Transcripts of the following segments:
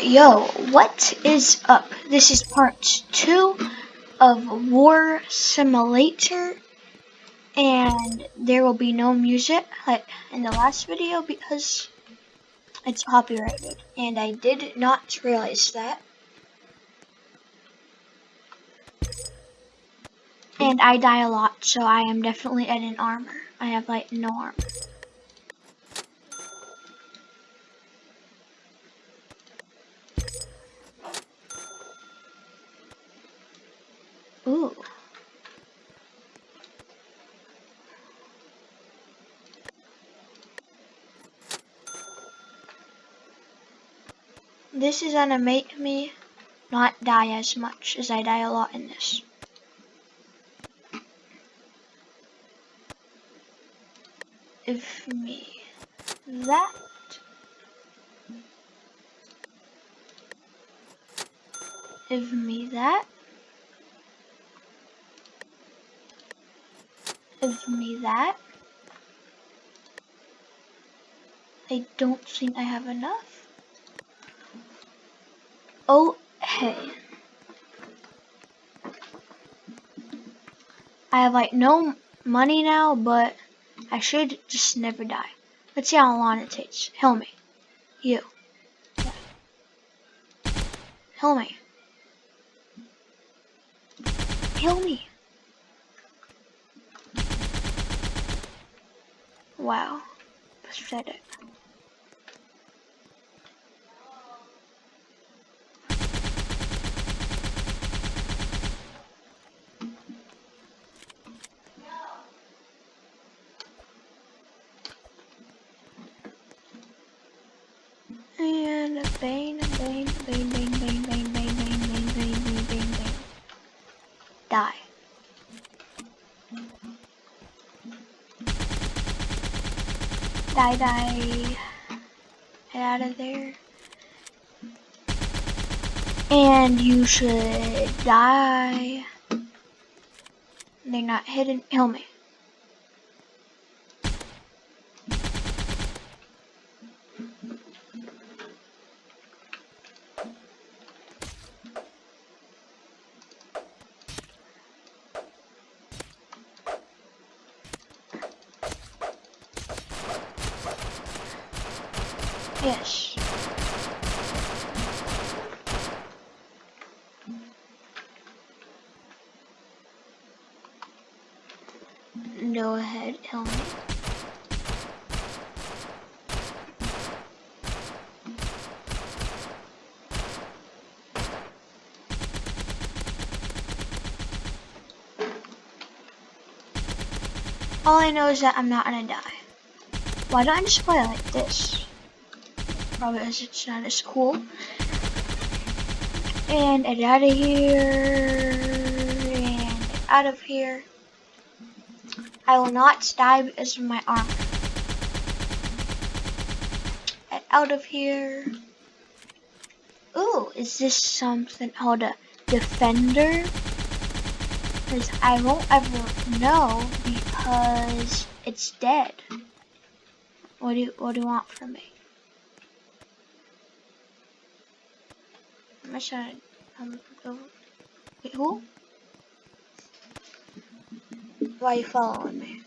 Yo, what is up? This is part two of War Simulator, and there will be no music like in the last video because it's copyrighted, and I did not realize that. And I die a lot, so I am definitely at an armor. I have like no armor. Ooh. This is gonna make me not die as much as I die a lot in this. If me that if me that Give me that. I don't think I have enough. Oh, hey. I have like no money now, but I should just never die. Let's see how long it takes. Heal me. You. Heal me. Heal me. Wow. Pathetic. And a bane, bane, bane, bane, bane, bane, bane, bane, bane, bane, bane, bane, bane. Die. Die, die. Get out of there. And you should die. They're not hidden. Kill Yes. Go ahead, tell me. All I know is that I'm not gonna die. Why don't I just play like this? Probably as it's not as cool. And get out of here. And out of here. I will not die because of my arm. Get out of here. Ooh, is this something called a defender? Because I won't ever know because it's dead. What do you, what do you want from me? Um, who? Why you?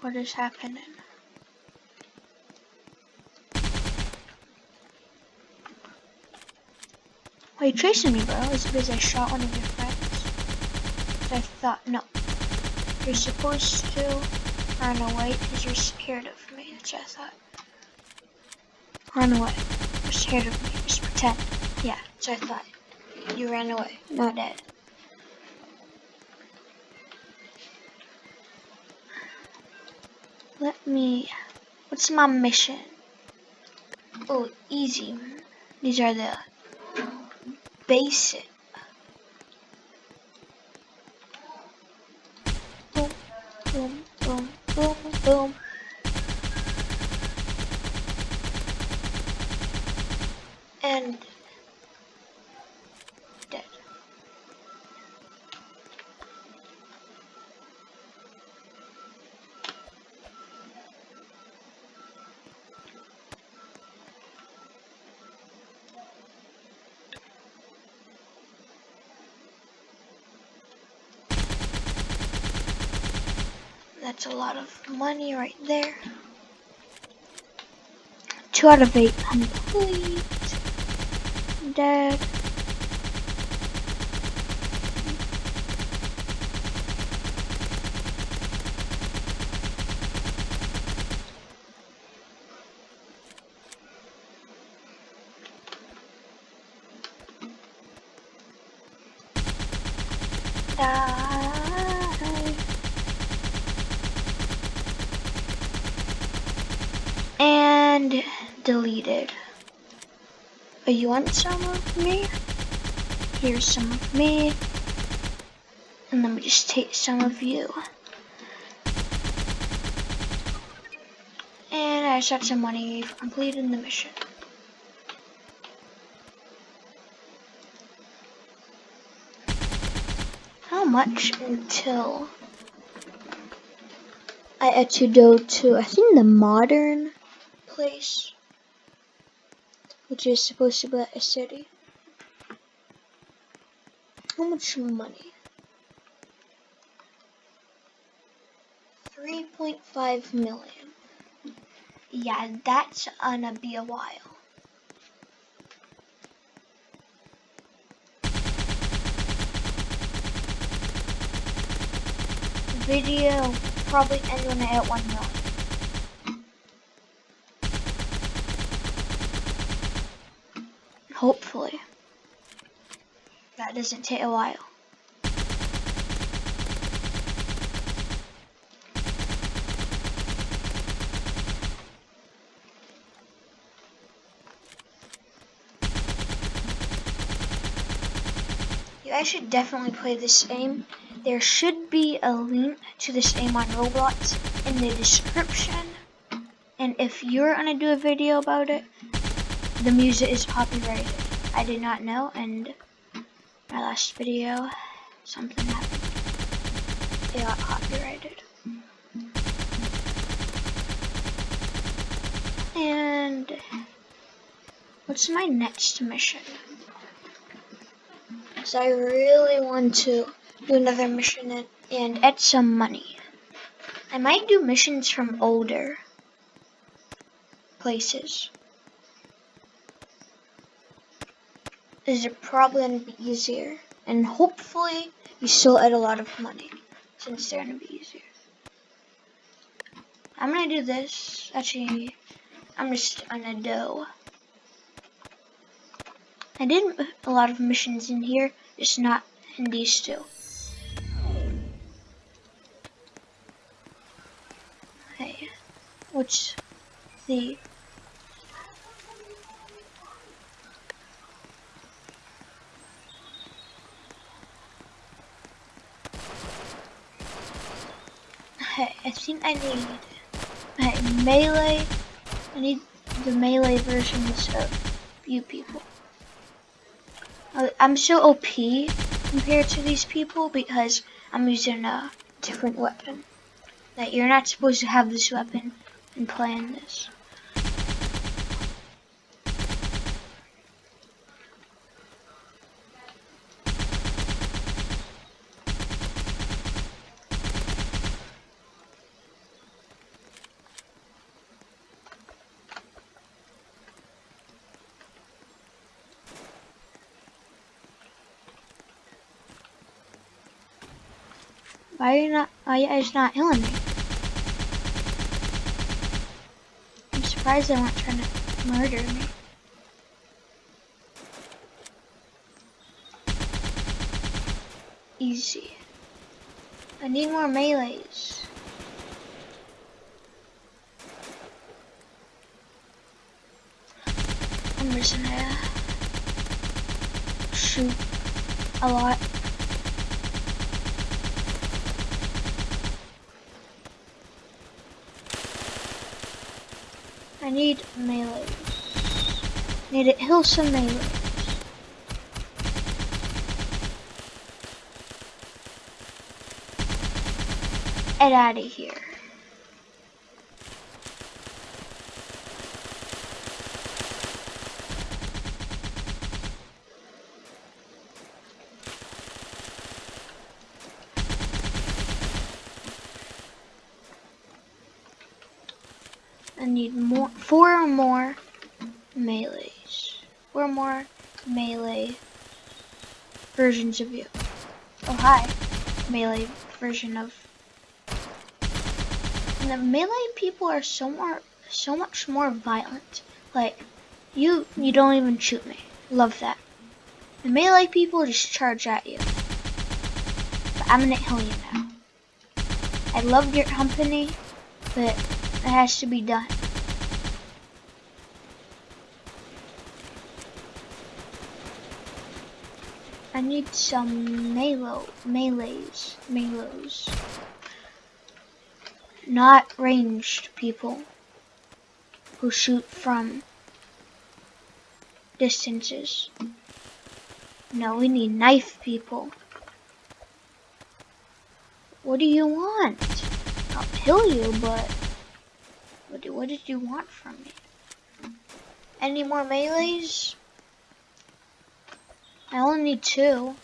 What is happening? Why you chasing me, bro? Is it because I shot one of your friends? I thought, no. You're supposed to Run away because you're scared of me. What I thought. Run away. You're scared of me. Just pretend. Yeah, what I thought. You ran away. Not dead. Let me... What's my mission? Oh, easy. These are the basic Boom. Boom. And That's a lot of money right there. Two out of eight complete. Dead. Die. And deleted. Oh, you want some of me? Here's some of me. And let me just take some of you. And I just got some money for completing the mission. How much until I had to go to, I think, the modern place, which is supposed to be a city. How much money? 3.5 million. Yeah, that's gonna be a while. Video probably end when I hit 1 million. Hopefully. That doesn't take a while. You guys should definitely play this game. There should be a link to this game on Roblox in the description. And if you're gonna do a video about it, the music is copyrighted. I did not know, and my last video, something happened. It got copyrighted. And what's my next mission? So I really want to do another mission and, and add some money. I might do missions from older places. Is probably going to be easier. And hopefully you still add a lot of money since they're going to be easier. I'm going to do this. Actually, I'm just going to do I did a lot of missions in here, just not in these two. Hey, what's the... Hey, I think I need hey, melee. I need the melee versions of you people. I'm so OP compared to these people because I'm using a different weapon. That you're not supposed to have this weapon and playing this. Why are you not, why are you not healing me? I'm surprised they weren't trying to murder me. Easy. I need more melees. I'm just gonna shoot a lot. I need melee. Need to heal some melee. Get out of here. Need more, four more melees. Four more melee versions of you. Oh hi, melee version of. And the melee people are so more, so much more violent. Like, you, you don't even shoot me. Love that. The melee people just charge at you. But I'm gonna kill you now. I love your company, but it has to be done. I need some melee, melees, melees. Not ranged people who shoot from distances. No, we need knife people. What do you want? I'll kill you, but what, do, what did you want from me? Any more melees? I only need two.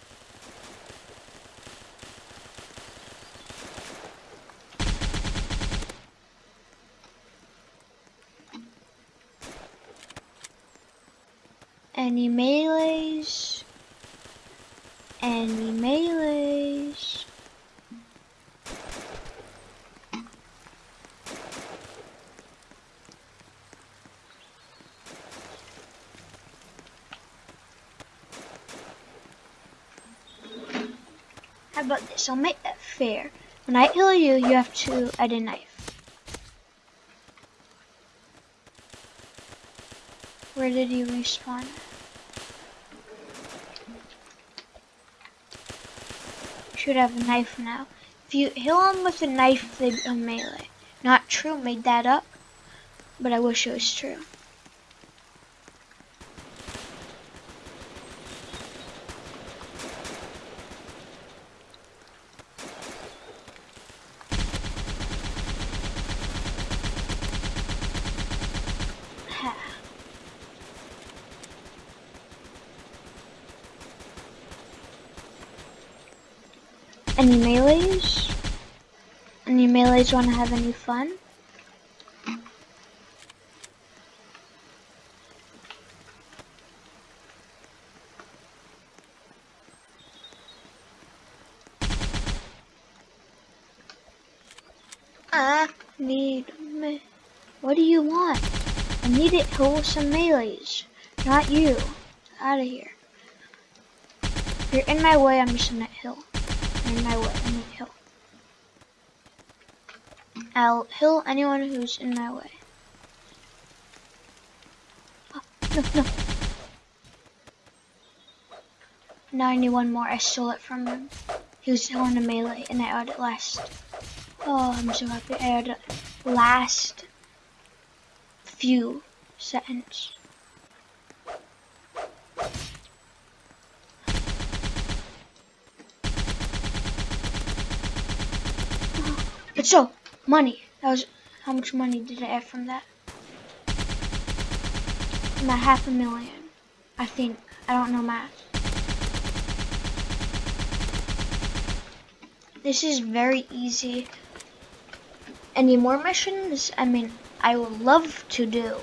Any melees? Any melees? How about this? I'll make that fair. When I kill you, you have to add a knife. Where did you respawn? Should have a knife now. If you heal him with a knife, they become melee. Not true, made that up. But I wish it was true. Any melees? Any melees want to have any fun? I need me. What do you want? I need it to some melees, not you. Out of here. If you're in my way, I'm just gonna in way. I need hill. I'll heal anyone who's in my way. Oh, no, no. Now I need one more. I stole it from him. He was on a melee and I had it last. Oh, I'm so happy. I had it last few seconds. But so, money. That was how much money did I have from that? About half a million. I think. I don't know math. This is very easy. Any more missions? I mean, I would love to do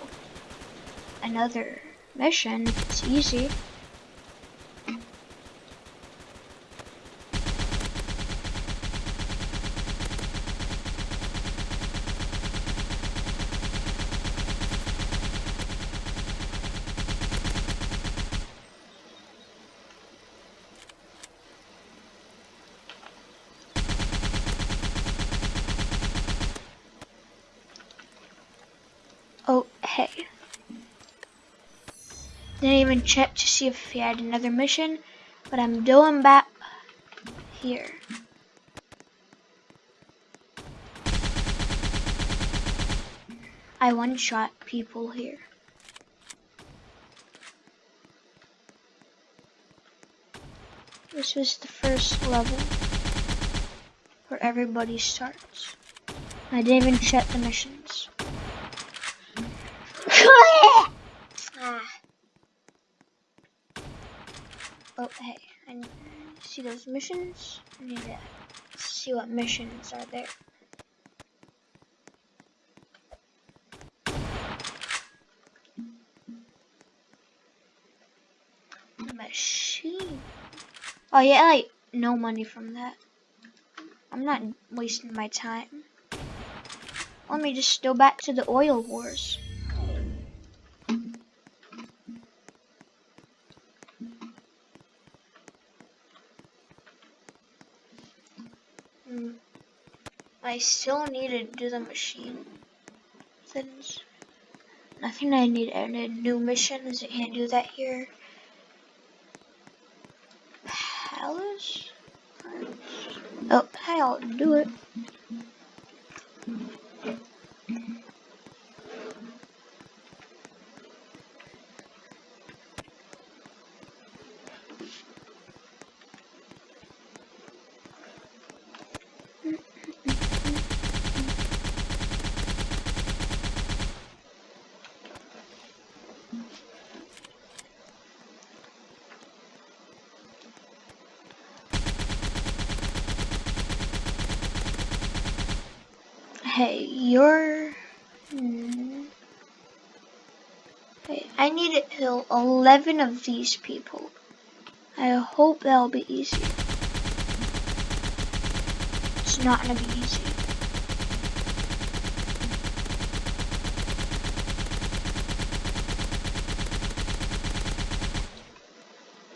another mission. It's easy. Oh, hey. Didn't even check to see if he had another mission, but I'm doing back here. I one-shot people here. This was the first level where everybody starts. I didn't even check the missions. Oh, hey, I need to see those missions. I need to see what missions are there. Machine. Oh, yeah, like, no money from that. I'm not wasting my time. Let me just go back to the oil wars. I still need to do the machine things. Nothing I need a new missions. I can't do that here. Palace? Oh, I'll do it. Hey, you're... Hmm. Hey, I need to kill 11 of these people. I hope that'll be easy. It's not gonna be easy.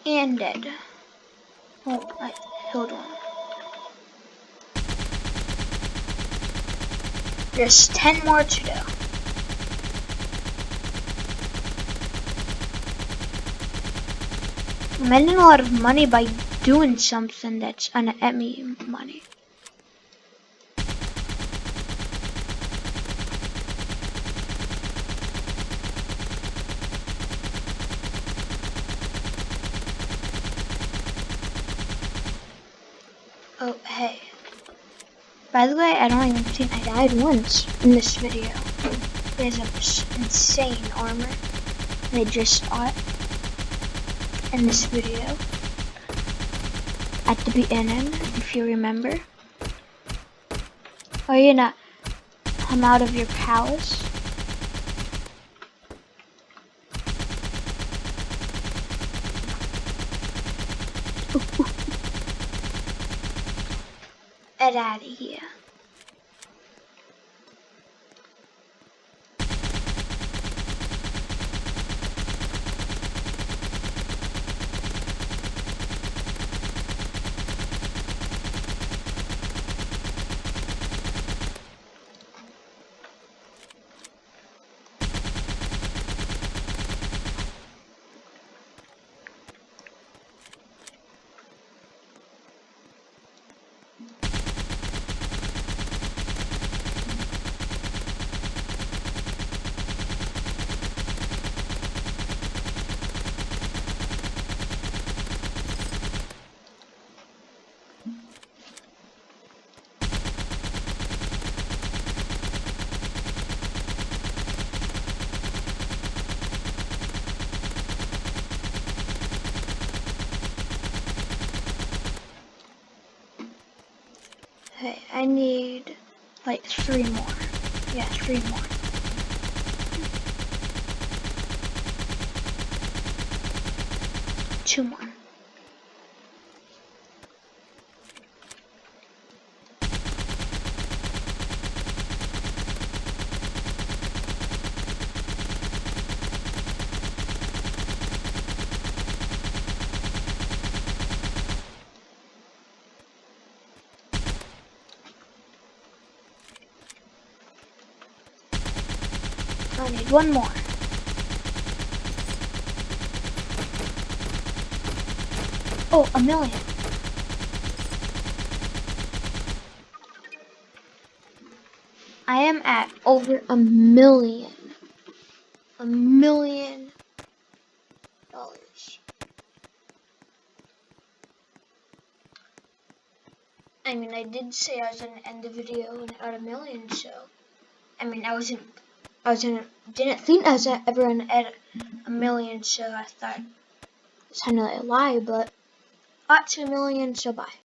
And dead. Oh, I killed one. There's 10 more to do. I'm making a lot of money by doing something that's get me money. Oh, hey. By the way, I don't even think I died once in this video. There's an insane armor. They just it in this video. At the beginning, if you remember. Are you gonna come out of your palace? Get out of here. Okay, I need like three more. Yeah, three more. Two more. I need one more. Oh, a million. I am at over a million. A million dollars. I mean, I did say I was going to end the video at a million, so. I mean, I wasn't I in, didn't think I was ever gonna edit a million, so I thought it's kind of a lie, but got to a million, so bye.